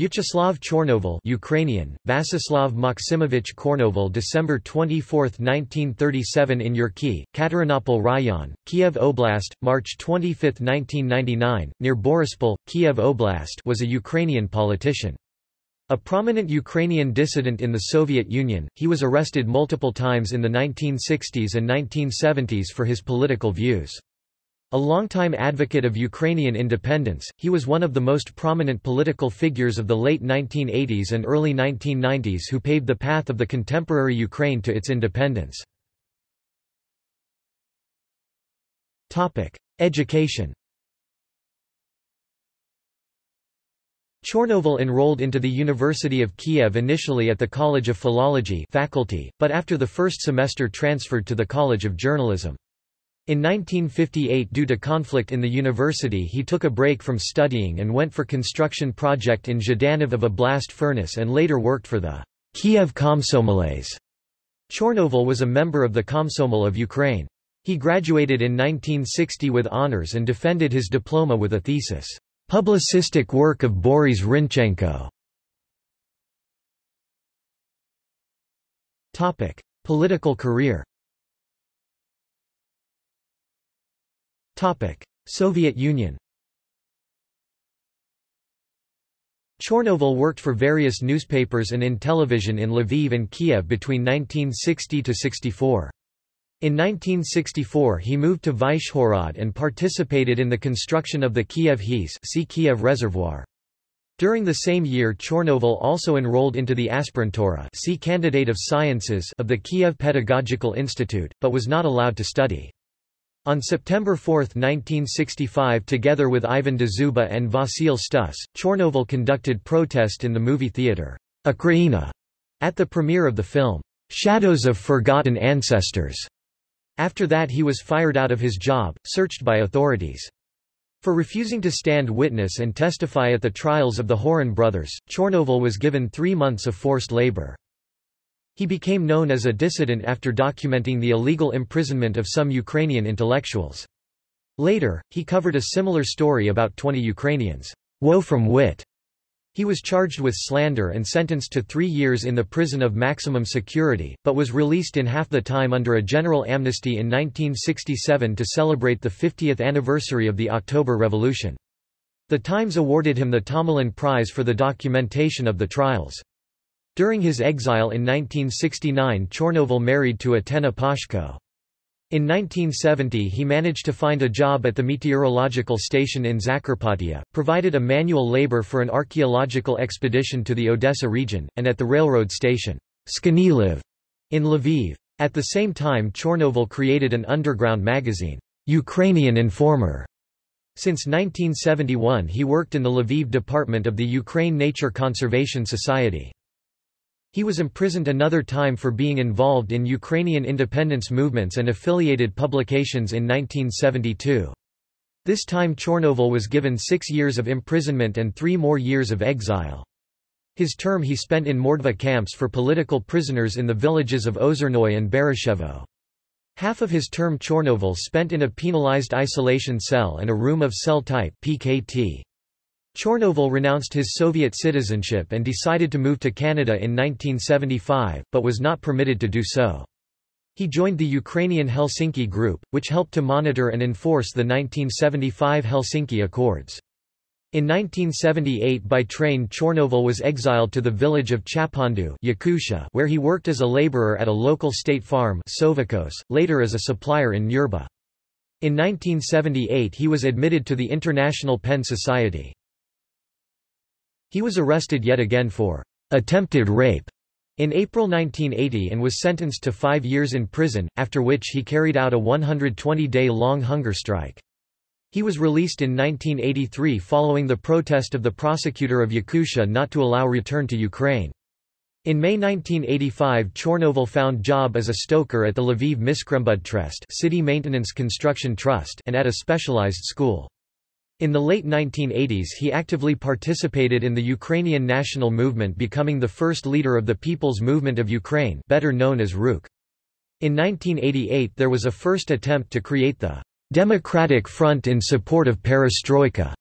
Vyacheslav Chornovil Ukrainian, Vasislav Maximovich Kornoval December 24, 1937 in Yurki, Katerynopil Raion, Kiev Oblast, March 25, 1999, near Boryspil, Kiev Oblast was a Ukrainian politician. A prominent Ukrainian dissident in the Soviet Union, he was arrested multiple times in the 1960s and 1970s for his political views. A longtime advocate of Ukrainian independence, he was one of the most prominent political figures of the late 1980s and early 1990s who paved the path of the contemporary Ukraine to its independence. Education Chornovil enrolled into the University of Kiev initially at the College of Philology faculty, but after the first semester transferred to the College of Journalism. In 1958 due to conflict in the university he took a break from studying and went for construction project in Zhdanov of a blast furnace and later worked for the Kiev Komsomolets. Chornovil was a member of the Komsomol of Ukraine. He graduated in 1960 with honors and defended his diploma with a thesis, Publicistic work of Boris Hrynchenko. Political career Soviet Union Chornovil worked for various newspapers and in television in Lviv and Kiev between 1960 to 64. In 1964 he moved to Vyshhorod and participated in the construction of the Kiev HES see Kiev Reservoir. During the same year Chornovil also enrolled into the aspirantura see candidate of sciences of the Kiev Pedagogical Institute, but was not allowed to study. On September 4, 1965 together with Ivan Dzyuba and Vasil Stus, Chornovil conducted protest in the movie theatre, Ukraina, at the premiere of the film, Shadows of Forgotten Ancestors. After that he was fired out of his job, searched by authorities. For refusing to stand witness and testify at the trials of the Horyn brothers, Chornovil was given three months of forced labor. He became known as a dissident after documenting the illegal imprisonment of some Ukrainian intellectuals. Later, he covered a similar story about 20 Ukrainians. Woe from wit. He was charged with slander and sentenced to three years in the prison of maximum security, but was released in half the time under a general amnesty in 1967 to celebrate the 50th anniversary of the October Revolution. The Times awarded him the Tomalin Prize for the documentation of the trials. During his exile in 1969 Chornovil married to Atena Pashko. In 1970 he managed to find a job at the meteorological station in Zakarpattia, provided a manual labor for an archaeological expedition to the Odessa region, and at the railroad station Sknyliv in Lviv. At the same time Chornovil created an underground magazine, Ukrainian Informer. Since 1971 he worked in the Lviv department of the Ukraine Nature Conservation Society. He was imprisoned another time for being involved in Ukrainian independence movements and affiliated publications in 1972. This time Chornovil was given six years of imprisonment and three more years of exile. His term he spent in Mordva camps for political prisoners in the villages of Ozernoy and Bereshevo. Half of his term Chornovil spent in a penalized isolation cell and a room of cell type PKT. Chornovil renounced his Soviet citizenship and decided to move to Canada in 1975, but was not permitted to do so. He joined the Ukrainian Helsinki Group, which helped to monitor and enforce the 1975 Helsinki Accords. In 1978 by train Chornovil was exiled to the village of Chapondu Yakutia, where he worked as a laborer at a local state farm sovkhoz, later as a supplier in Nyurba. In 1978 he was admitted to the International Pen Society. He was arrested yet again for attempted rape in April 1980 and was sentenced to five years in prison, after which he carried out a 120-day-long hunger strike. He was released in 1983 following the protest of the prosecutor of Yakutia not to allow return to Ukraine. In May 1985 Chornovil found job as a stoker at the Lviv Miskrembudtrest City Maintenance Construction Trust and at a specialized school. In the late 1980s he actively participated in the Ukrainian national movement becoming the first leader of the People's Movement of Ukraine better known as Rukh. In 1988 there was a first attempt to create the Democratic Front in support of perestroika.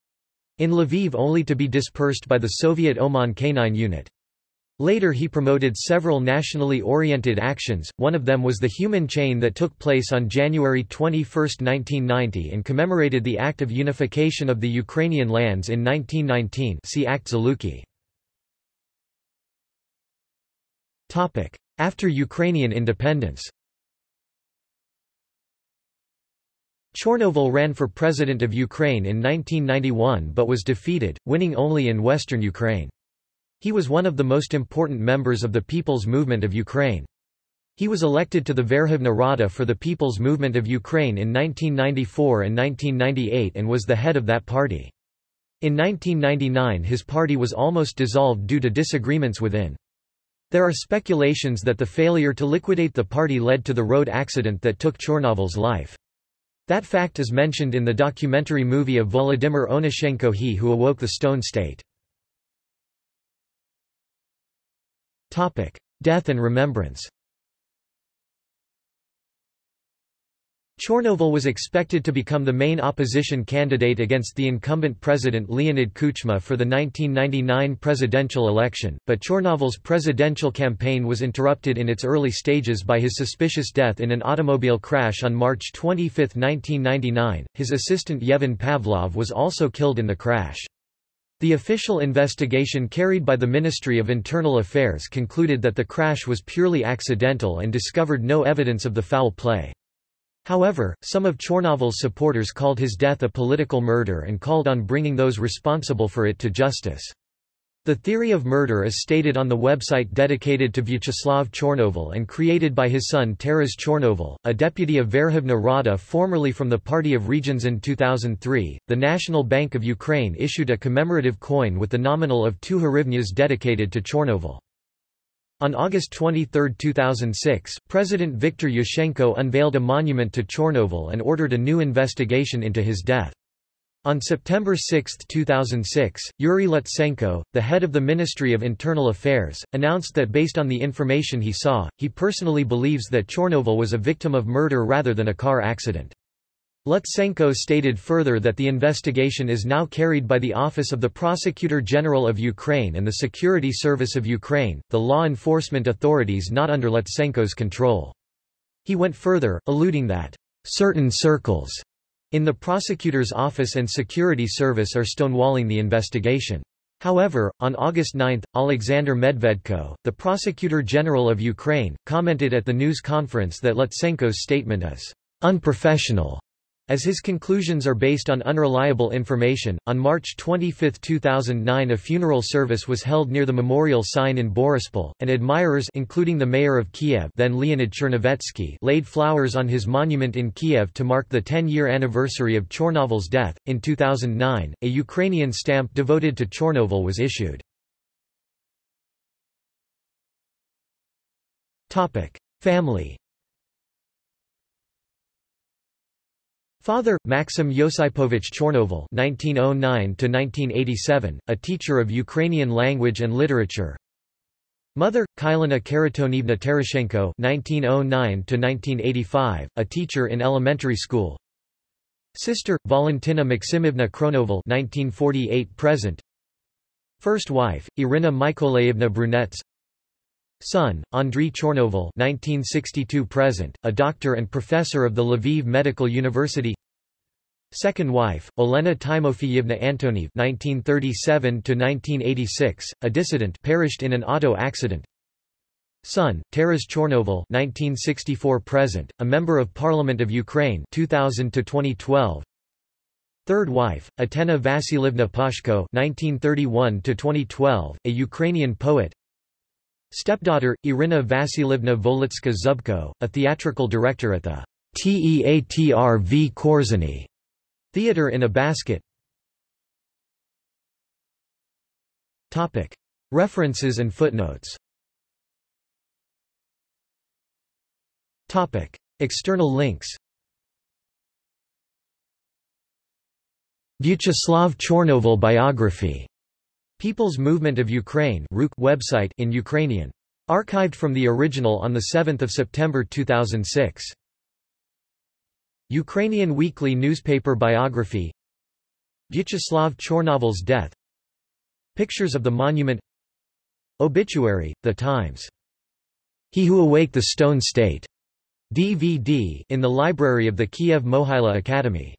in Lviv only to be dispersed by the Soviet OMON K-9 unit. Later he promoted several nationally oriented actions, one of them was the human chain that took place on January 21, 1990 and commemorated the act of unification of the Ukrainian lands in 1919 see Act. After Ukrainian independence Chornovil ran for president of Ukraine in 1991 but was defeated, winning only in western Ukraine. He was one of the most important members of the People's Movement of Ukraine. He was elected to the Verkhovna Rada for the People's Movement of Ukraine in 1994 and 1998 and was the head of that party. In 1999 his party was almost dissolved due to disagreements within. There are speculations that the failure to liquidate the party led to the road accident that took Chornovil's life. That fact is mentioned in the documentary movie of Volodymyr Onushenko He Who Awoke the Stone State. Death and remembrance Chornovil was expected to become the main opposition candidate against the incumbent president Leonid Kuchma for the 1999 presidential election, but Chornovil's presidential campaign was interrupted in its early stages by his suspicious death in an automobile crash on March 25, 1999. His assistant Yevhen Pavlov was also killed in the crash. The official investigation carried by the Ministry of Internal Affairs concluded that the crash was purely accidental and discovered no evidence of the foul play. However, some of Chornovil's supporters called his death a political murder and called on bringing those responsible for it to justice. The theory of murder is stated on the website dedicated to Vyacheslav Chornovil and created by his son Taras Chornovil, a deputy of Verkhovna Rada formerly from the Party of Regions in 2003. The National Bank of Ukraine issued a commemorative coin with the nominal of 2 hryvnias dedicated to Chornovil. On August 23, 2006, President Viktor Yushchenko unveiled a monument to Chornovil and ordered a new investigation into his death. On September 6, 2006, Yuri Lutsenko, the head of the Ministry of Internal Affairs, announced that based on the information he saw, he personally believes that Chornovil was a victim of murder rather than a car accident. Lutsenko stated further that the investigation is now carried by the Office of the Prosecutor General of Ukraine and the Security Service of Ukraine, the law enforcement authorities not under Lutsenko's control. He went further, alluding that, "...certain circles," in the prosecutor's office and security service are stonewalling the investigation. However, on August 9, Alexander Medvedko, the Prosecutor General of Ukraine, commented at the news conference that Lutsenko's statement is unprofessional as his conclusions are based on unreliable information, on March 25, 2009 a funeral service was held near the memorial sign in Boryspil, and admirers including the mayor of Kiev then Leonid Chernovetsky laid flowers on his monument in Kiev to mark the 10-year anniversary of Chornovil's death. In 2009, a Ukrainian stamp devoted to Chornovil was issued. Family Father, Maxim Yosipovich Chornovil (1909–1987), a teacher of Ukrainian language and literature. Mother, Kylina Karatonivna Terashenko (1909–1985), a teacher in elementary school. Sister, Valentina Maximovna Kronovol (1948–present). First wife, Irina Mykolaievna Brunets. Son, Andriy Chornovil (1962–present), a doctor and professor of the Lviv Medical University. Second wife, Olena Timofeyevna Antoniev (1937–1986), a dissident, perished in an auto accident. Son, Taras Chornovil (1964–present), a member of Parliament of Ukraine (2000–2012). Third wife, Atena Vasilievna Pashko (1931–2012), a Ukrainian poet. Stepdaughter, Irina Vasilievna Volitska Zubko, a theatrical director at the Teatr v Korzeny theater in a basket. Topic. References and footnotes Topic. External links Vyacheslav Chornovil biography People's Movement of Ukraine website in Ukrainian. Archived from the original on 7 September 2006. Ukrainian Weekly Newspaper Biography Vyacheslav Chornovil's death Pictures of the monument Obituary, The Times. He Who Awake the Stone State. DVD in the library of the Kiev Mohyla Academy.